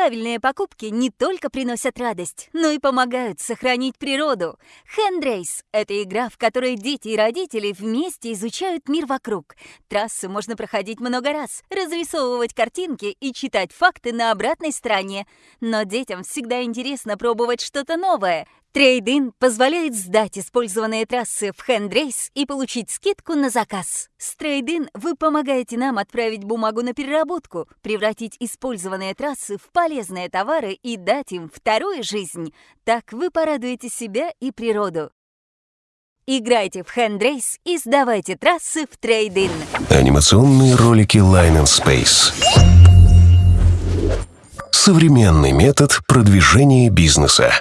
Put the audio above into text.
Правильные покупки не только приносят радость, но и помогают сохранить природу. Хендрейс — это игра, в которой дети и родители вместе изучают мир вокруг. Трассу можно проходить много раз, разрисовывать картинки и читать факты на обратной стороне. Но детям всегда интересно пробовать что-то новое — Трейдин позволяет сдать использованные трассы в Хендрейс и получить скидку на заказ. С Трейдин вы помогаете нам отправить бумагу на переработку, превратить использованные трассы в полезные товары и дать им вторую жизнь. Так вы порадуете себя и природу. Играйте в Хендрейс и сдавайте трассы в Трейдин. Анимационные ролики Line and Space. Современный метод продвижения бизнеса.